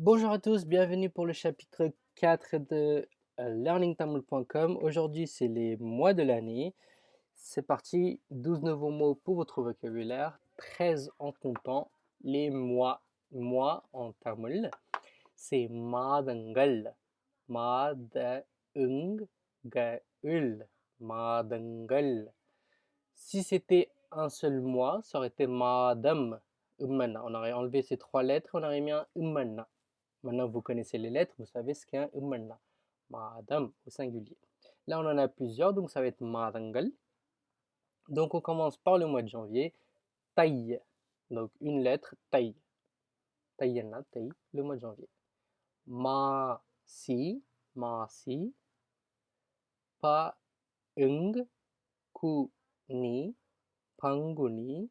Bonjour à tous, bienvenue pour le chapitre 4 de euh, learningtamil.com. Aujourd'hui, c'est les mois de l'année. C'est parti, 12 nouveaux mots pour votre vocabulaire, 13 en comptant les mois. Mois en tamil, c'est madangal. Madaunggal. Madangal. Si c'était un seul mois, ça aurait été madam. On aurait enlevé ces trois lettres, on aurait mis un umana. Maintenant, vous connaissez les lettres, vous savez ce qu'est un umana. Madam au singulier. Là, on en a plusieurs, donc ça va être madangal. Donc, on commence par le mois de janvier. Taï. Donc, une lettre, taï. Taïyana, taï, le mois de janvier. Ma, si, ma, si. Pa, ung, ku, ni, panguni.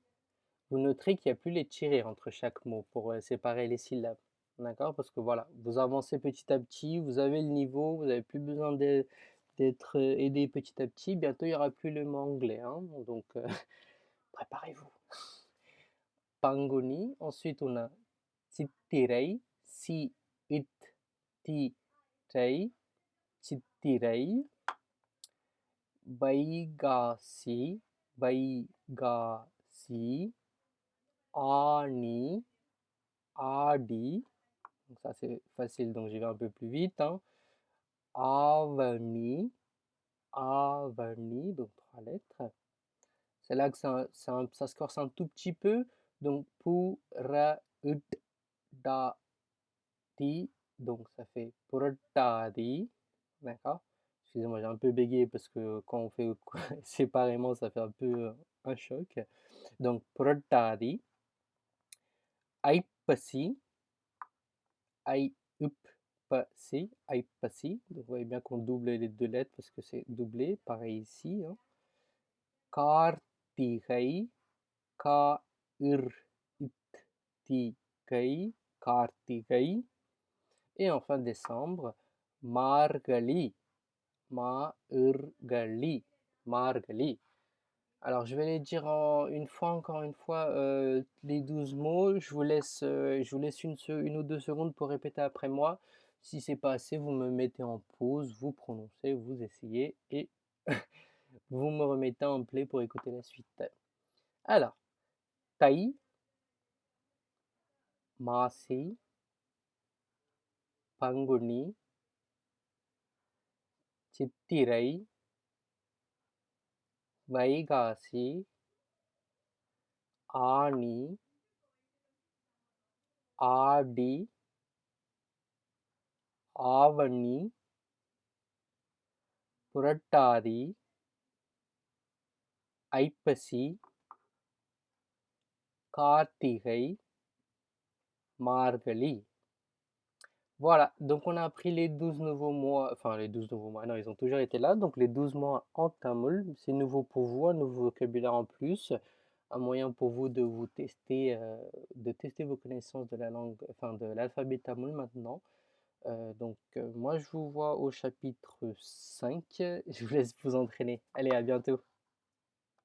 Vous noterez qu'il n'y a plus les tirés entre chaque mot pour euh, séparer les syllabes. D'accord Parce que voilà, vous avancez petit à petit, vous avez le niveau, vous n'avez plus besoin d'être euh, aidé petit à petit. Bientôt, il n'y aura plus le mot anglais. Hein, donc, euh, préparez-vous. Pangoni. Ensuite, on a Chittirei. Si, it, ti, rei. Chittirei. Baigasi. Baigasi. Ani. Adi. Donc ça c'est facile, donc j'y vais un peu plus vite. Hein. Avani, Avani, donc trois lettres. C'est là que ça, ça, ça, se corse un tout petit peu. Donc pour da ti, donc ça fait di, d'accord? Excusez-moi, j'ai un peu bégayé parce que quand on fait séparément, ça fait un peu un choc. Donc di, Aipasi, I, up, si, si. vous voyez bien qu'on double les deux lettres parce que c'est doublé, pareil ici. Hein. Kartigai, Ka, Ir, It, Ti, Kai, Kartigai. Et enfin décembre, Margali, Margali, Margali. Alors, je vais les dire une fois, encore une fois, euh, les 12 mots. Je vous laisse, euh, une, ou deux secondes pour répéter après moi. Si c'est pas assez, vous me mettez en pause, vous prononcez, vous essayez et vous me remettez en play pour écouter la suite. Alors, Tai, Masi, Panguni, Chittirai, Vaikasi Aani Aadi Avani புரட்டாதி Aippasi கார்த்திகை Margazhi. Voilà, donc on a appris les 12 nouveaux mois, enfin les 12 nouveaux mois, non, ils ont toujours été là, donc les 12 mois en tamoul, c'est nouveau pour vous, un nouveau vocabulaire en plus, un moyen pour vous de vous tester, euh, de tester vos connaissances de la langue, enfin de l'alphabet tamoul maintenant. Euh, donc euh, moi je vous vois au chapitre 5, je vous laisse vous entraîner. Allez, à bientôt